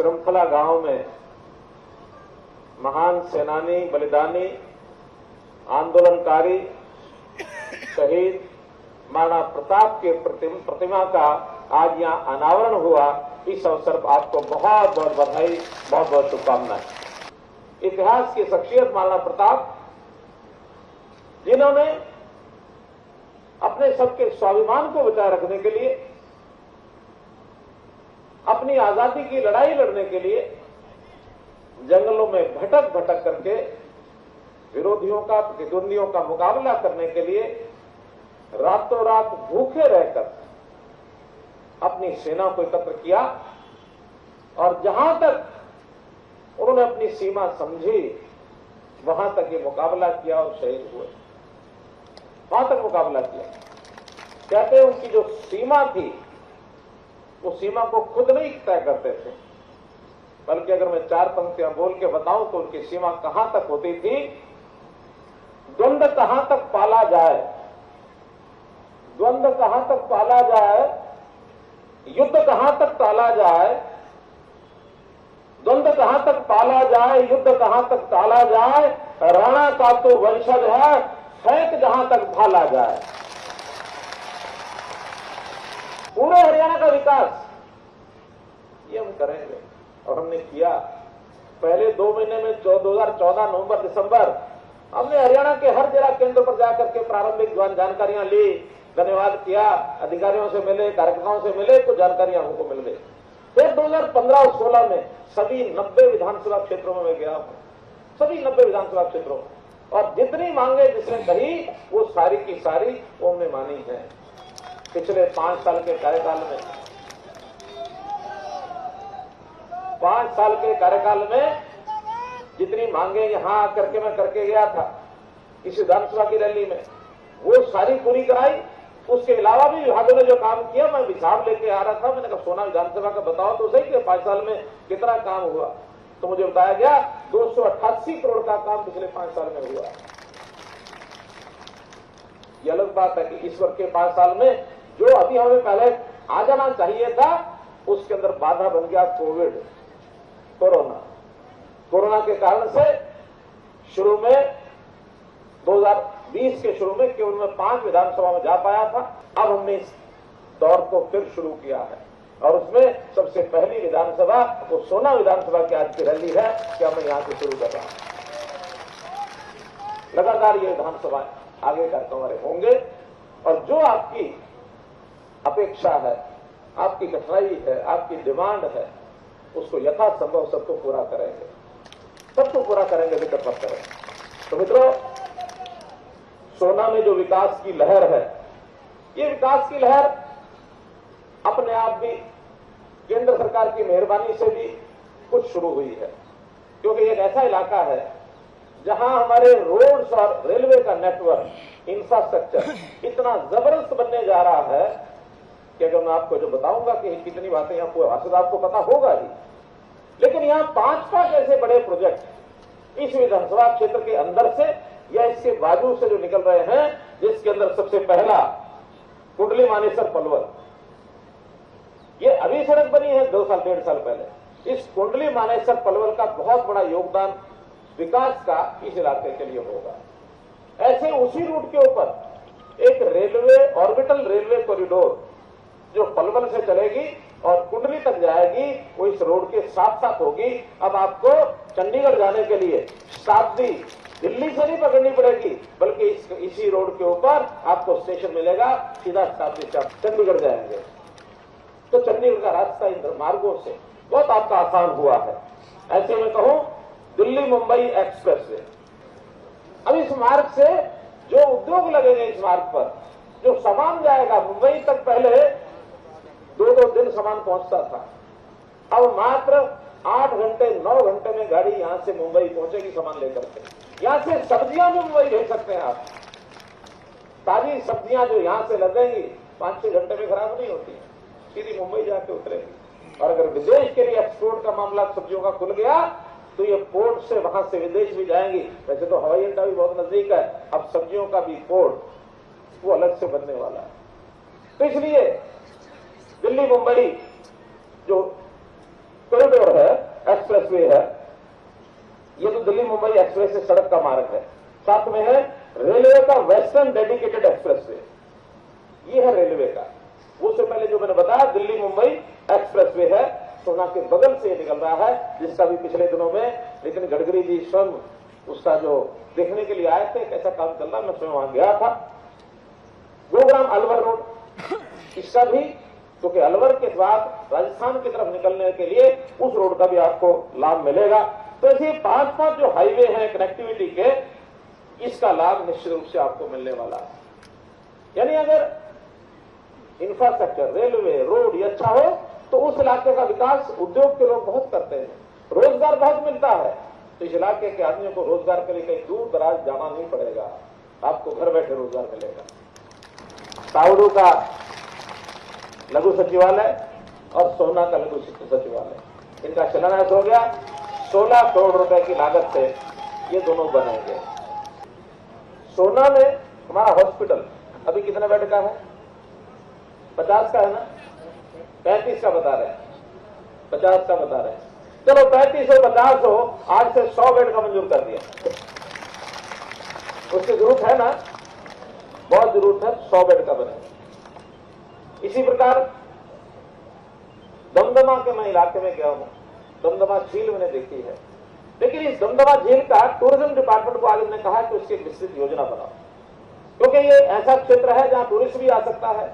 श्रृंखला गाँव में महान सेनानी, बलिदानी, आंदोलनकारी, शहीद महाराणा प्रताप के प्रतिम- का आज यहाँ अनावरण हुआ। इस अवसर पर आपको बहुत बहुत बधाई, बहुत बहुत शुभकामनाएँ। इतिहास की शख्सियत महाराणा प्रताप, जिन्होंने अपने सबके स्वाभिमान को बचाए रखने के लिए अपनी आज़ादी की लड़ाई लड़ने के लिए जंगलों में भटक भटक करके विरोधियों का, प्रतिद्वंदियों का मुकाबला करने के लिए रातों रात भूखे रहकर अपनी सेना को एकत्र किया और जहाँ तक उन्होंने अपनी सीमा समझी, वहाँ तक ये मुकाबला किया और शहीद हुए। वहाँ तक मुकाबला किया। कहते हैं उनकी जो सीमा थी वो सीमा को खुद नहीं तय करते थे। बल्कि अगर मैं चार पंक्तियाँ बोल के बताऊँ तो उनकी सीमा कहाँ तक होती थी? द्वंद्व कहाँ तक पाला जाए? द्वंद्व कहाँ तक पाला जाए? युद्ध कहाँ तक टाला जाए? द्वंद्व कहाँ तक पाला जाए? युद्ध कहाँ तक टाला जाए? राणा का तो वंशज है फेंक जहाँ तक भाला जाए। पूरे हरियाणा का विकास। ये हम करेंगे। और हमने किया। पहले दो महीने में दो हज़ार चौदह नवंबर, दिसंबर, हमने हरियाणा के हर जिला केंद्र पर जाकर के प्रारंभिक जान- जानकारियाँ ली, धन्यवाद किया, अधिकारियों से मिले, कार्यकर्ताओं से मिले तो जानकारियाँ हमको मिल गई। फिर 2015 और 16 में सभी 90 विधानसभा क्षेत्रों में मैं गया हूँ। सभी 90 विधानसभा क्षेत्रों में। और जितनी मांगे जिसने कही, वो सारी की सारी वो हमने मानी है। पिछले पाँच साल के कार्यकाल में। पाँच साल के कार्यकाल में जितनी मांगे यहाँ आकर के मैं करके गया था, इस विधानसभा की रैली में, वो सारी पूरी कराई। उसके अलावा भी विभागों ने जो काम किया, मैं हिसाब लेके आ रहा था। मैंने कहा, सोना विधानसभा का बताओ तो सही कि पाँच साल में कितना काम हुआ? तो मुझे बताया गया, दो सौ अट्ठासी करोड़ का काम पिछले पाँच साल में हुआ। यह अलग बात है कि वर्ष के पाँच साल में जो अभी हमें पहले आ जाना चाहिए था, उसके अंदर बाधा बन गया कोविड, कोरोना। कोरोना के कारण से शुरू में 2020 के शुरू में केवल मैं पाँच विधानसभा में जा पाया था। अब हमने इस दौर को फिर शुरू किया है। और उसमें सबसे पहली विधानसभा, वो सोना विधानसभा की आज की रैली है, कि मैं यहाँ से शुरू कर। रहा हूँ लगातार ये विधानसभा आगे कार्यक्रम हमारे होंगे, और जो आपकी अपेक्षा है, आपकी कठिनाई है, आपकी डिमांड है, उसको यथासंभव सबको पूरा करेंगे। सबको पूरा करेंगे, विकट करेंगे तो मित्रों, सोना में जो विकास की लहर है, ये विकास की लहर अपने आप भी केंद्र सरकार की मेहरबानी से भी कुछ शुरू हुई है। क्योंकि एक ऐसा इलाका है, जहाँ हमारे रोड्स और रेलवे का नेटवर्क, इंफ्रास्ट्रक्चर इतना ज़बरदस्त बनने जा रहा है कि अगर मैं आपको जो बताऊँगा कि कितनी बातें यहाँ पूरा वास्तव आपको पता होगा ही। लेकिन यहाँ पाँच पाँच ऐसे बड़े प्रोजेक्ट इस विधानसभा क्षेत्र के अंदर से या इसके बाजू से जो निकल रहे हैं, जिसके अंदर सबसे पहला कुंडली मानेसर पलवल। ये अभी सड़क बनी है, दो साल, डेढ़ साल पहले। इस कुंडली मानेसर पलवल का बहुत बड़ा योगदान विकास का इस इलाके के लिए होगा। ऐसे उसी रूट के ऊपर एक रेलवे ऑर्बिटल रेलवे कॉरिडोर जो पलवल से चलेगी और कुंडली तक जाएगी वो इस रोड के साथ साथ होगी। अब आपको चंडीगढ़ जाने के लिए शताब्दी दिल्ली से नहीं पकड़नी पड़ेगी बल्कि इस, इसी रोड के ऊपर आपको स्टेशन मिलेगा सीधा शताब्दी से चंडीगढ़ जाएँगे। तो चंडीगढ़ का रास्ता इन मार्गों से बहुत आपका आसान हुआ है। ऐसे में कहूँ दिल्ली मुंबई एक्सप्रेस वे। अब इस मार्ग से जो उद्योग लगेंगे इस मार्ग पर जो सामान जाएगा मुंबई तक पहले दो दो दिन सामान पहुँचता था। अब मात्र आठ घंटे, नौ घंटे में गाड़ी यहाँ से मुंबई पहुंचेगी सामान लेकर के। यहाँ से सब्ज़ियाँ भी मुंबई भेज सकते हैं आप। ताजी सब्ज़ियाँ जो यहाँ से लगेंगी पाँच छह घंटे में खराब नहीं होती सीधी मुंबई जाके उतरेगी। और अगर विदेश के लिए एक्सपोर्ट का मामला सब्जियों का खुल गया तो ये पोर्ट से वहाँ से विदेश भी जाएँगी। वैसे तो हवाई अड्डा भी बहुत नज़दीक है। अब सब्जियों का भी पोर्ट वो अलग से बनने वाला है। तो इसलिए दिल्ली, मुंबई, जो कॉरिडोर है एक्सप्रेसवे है, ये जो दिल्ली, मुंबई एक्सप्रेस से सड़क का मार्ग है। साथ में है रेलवे का वेस्टर्न डेडिकेटेड एक्सप्रेसवे ये है रेलवे का। उससे पहले जो मैंने बताया, दिल्ली, मुंबई एक्सप्रेसवे है, सोना के बगल से निकल रहा है, जिसका भी पिछले दिनों में लेकिन गडकरी जी स्वयं उसका जो देखने के लिए आए थे, कैसा काम चल रहा मैं स्वयं वहाँ गया था। गुरुग्राम अलवर रोड, इसका भी क्योंकि अलवर के बाद राजस्थान की तरफ़ निकलने के लिए उस रोड का भी आपको लाभ मिलेगा। तो ऐसे पाँच पाँच जो हाईवे हैं, कनेक्टिविटी के, इसका लाभ निश्चित रूप से आपको मिलने वाला है। यानी अगर इंफ्रास्ट्रक्चर रेलवे रोड ये अच्छा हो तो उस इलाके का विकास उद्योग के लोग बहुत करते हैं। रोज़गार बहुत मिलता है। तो इस इलाके के आदमियों को रोज़गार के लिए कहीं दूर दराज जाना नहीं पड़ेगा। आपको घर बैठे रोज़गार मिलेगा। ताउडू का लघु सचिवालय और सोना का लघु सचिवालय। इनका शिलान्यास हो गया। 16 करोड़ रुपए की लागत से ये दोनों बनेंगे सोना में हमारा हॉस्पिटल अभी कितने बेड का है? पचास का है ना? पैंतीस का बता रहे हैं। पचास का बता रहे हैं। चलो पैंतीस हो, पचास हो, आज से सौ बेड का मंजूर कर दिया। उसकी ज़रूरत है ना? बहुत ज़रूरत है, सौ बेड का बने। इसी प्रकार, दमदमा के मैं इलाके में गया हूँ। दमदमा झील मैंने देखी है। लेकिन इस दमदमा झील का टूरिज़्म डिपार्टमेंट को आगे ने कहा कि उसकी विस्तृत योजना बनाओ। क्योंकि ये ऐसा क्षेत्र है जहाँ टूरिस्ट भी आ सकता है,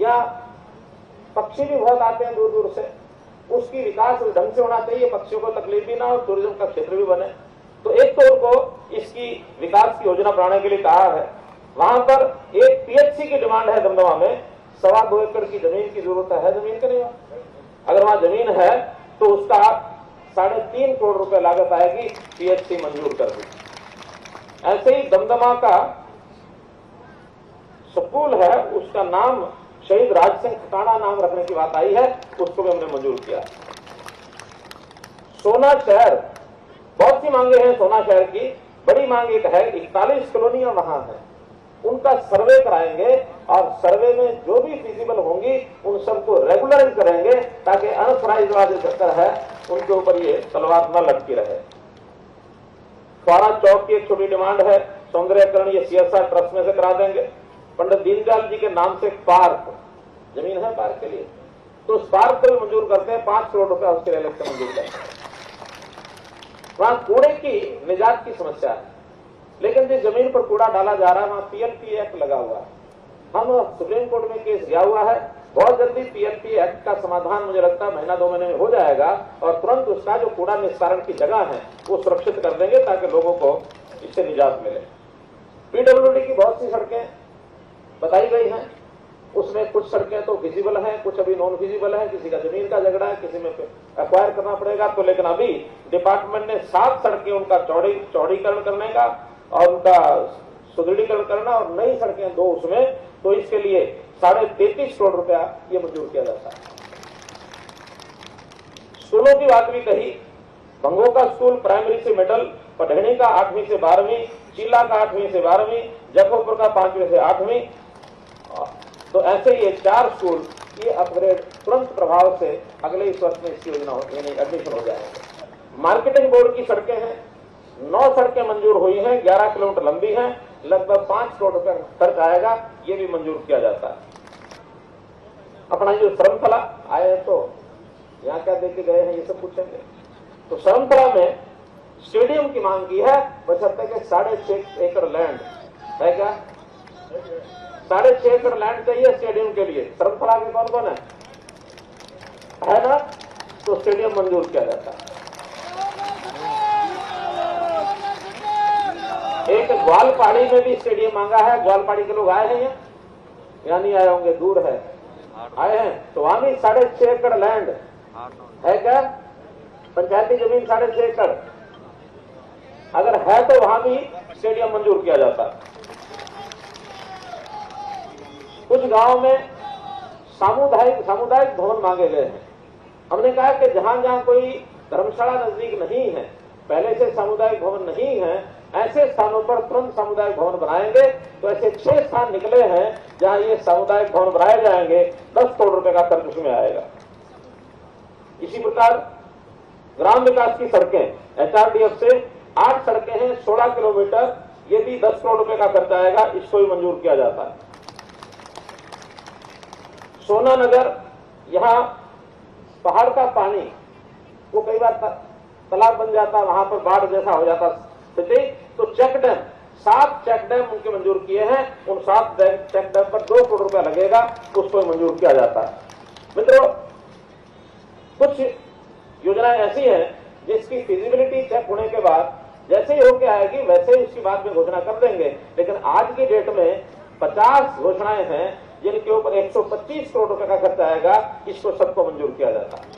या पक्षी भी बहुत आते हैं दूर दूर से। उसकी विकास ढंग से होना चाहिए, पक्षियों को तकलीफ़ भी ना हो टूरिज़्म का क्षेत्र भी बने। तो एक तो उनको इसकी विकास की योजना बनाने के लिए कहा है। वहाँ पर एक पीएचसी की डिमांड है दमदमा में। सवा दो एकड़ की ज़मीन की ज़रूरत है ज़मीन के नहीं अगर वहाँ ज़मीन है तो उसका आप साढ़े तीन करोड़ रुपए लागत आएगी पीएचसी मंजूर कर दी ऐसे ही दमदमा का स्कूल है, उसका नाम शहीद राज सिंह खटाना नाम रखने की बात आई है, उसको भी हमने मंजूर किया। सोना शहर, बहुत सी मांगे हैं सोना शहर की, बड़ी मांग एक है, इकतालीस कॉलोनियाँ वहाँ हैं। उनका सर्वे कराएँगे और सर्वे में जो भी फिजिबल होंगी, उन सबको रेगुलराइज करेंगे ताकि अनसराइज वाला चक्कर है, उनके ऊपर ये तलवार न लटकी रहे। फौरा चौक की एक छोटी डिमांड है, सौंदर्यकरण ये सीएसआर ट्रस्ट में से करा देंगे। पंडित दीनदयाल जी के नाम से पार्क, ज़मीन है पार्क के लिए। तो उस पार्क को भी मंजूर करते हैं, पाँच करोड़ रुपया उसके लिए मंजूर करते हैं। वहाँ कूड़े की निजात की समस्या है। लेकिन जिस ज़मीन पर कूड़ा डाला जा रहा है, वहाँ पीएलपी एक्ट लगा हुआ है। हम सुप्रीम कोर्ट में केस गया हुआ है। बहुत जल्दी पीएलपी एक्ट का समाधान मुझे लगता है महीना दो महीने में हो जाएगा और तुरंत उसका जो कूड़ा निस्तारण की जगह है, वो सुरक्षित कर देंगे ताकि लोगों को इससे निजात मिले। पीडब्ल्यूडी की बहुत सी सड़कें बताई गई हैं। उसमें कुछ सड़कें तो फिजिबल हैं, कुछ अभी नॉन विजिबल हैं। किसी का ज़मीन का झगड़ा है, किसी में एक्वायर करना पड़ेगा। तो लेकिन अभी डिपार्टमेंट ने सात सड़कें उनका चौड़ी चौड़ीकरण करने का और उनका सुदृढ़ीकरण करना और नई सड़कें दो उसमें तो इसके लिए साढ़े तैतीस करोड़ रुपया ये मंजूर किया जाता है। स्कूलों की बात भी कही भंगो का स्कूल प्राइमरी से मिडल पढ़नी का आठवीं से बारहवीं चीला का आठवीं से बारहवीं जखोपुर का पांचवीं से आठवीं। तो ऐसे ये चार स्कूल, ये अपग्रेड तुरंत प्रभाव से अगले इस वर्ष में इसकी योजना एडमिशन हो जाएँगे। मार्केटिंग बोर्ड की सड़कें हैं नौ सड़कें मंजूर हुई हैं, ग्यारह किलोमीटर लंबी हैं, लगभग पाँच करोड़ रुपए खर्च आएगा, ये भी मंजूर किया जाता है। अपना जो श्रमफला आए हैं तो यहाँ क्या देखे गए हैं, ये सब पूछेंगे। तो श्रमफला में स्टेडियम की मांग की है बशर्ते के साढ़े छह एकड़ लैंड है क्या? साढ़े छह एकड़ लैंड चाहिए स्टेडियम के लिए। श्रमफला के कौन कौन है? है ना? तो स्टेडियम मंजूर किया जाता है। ग्वालपाड़ी में भी स्टेडियम मांगा है, ग्वालपाड़ी के लोग आए हैं या नहीं आए होंगे, दूर है। आए हैं? तो वहाँ भी साढ़े छह एकड़ लैंड है क्या? पंचायती ज़मीन साढ़े छह एकड़। अगर है तो वहाँ भी स्टेडियम मंजूर किया जाता। कुछ गाँव में सामुदायिक सामुदायिक भवन मांगे गए हैं। हमने कहा कि जहाँ जहाँ कोई धर्मशाला नज़दीक नहीं है, पहले से सामुदायिक भवन नहीं है ऐसे स्थानों पर तुरंत सामुदायिक भवन बनाएँगे। तो ऐसे छह स्थान निकले हैं, जहाँ ये सामुदायिक भवन बनाए जाएँगे, दस करोड़ रुपए का खर्च उसमें आएगा। इसी प्रकार ग्राम विकास की सड़कें, एचआरडीएफ से आठ सड़कें हैं, सोलह किलोमीटर, ये भी दस करोड़ रुपए का खर्च आएगा, इसको भी मंजूर किया जाता है। सोना नगर यहाँ पहाड़ का पानी, वो कई बार तालाब बन जाता, वहाँ पर बाढ़ जैसा हो जाता स्थिति। तो चेक डैम सात चेक डैम उनके मंजूर किए हैं। उन सात चेक डैम पर दो करोड़ रुपया लगेगा उसको मंजूर किया जाता है। मित्रों, कुछ योजनाएँ ऐसी हैं जिसकी फिजिबिलिटी चेक होने के बाद जैसे ही होके आएगी, वैसे ही उसकी बाद में घोषणा कर देंगे। लेकिन आज की डेट में 50 घोषणाएँ हैं, जिनके ऊपर 125 करोड़ रुपए का खर्च आएगा, इसको सबको मंजूर किया जाता है।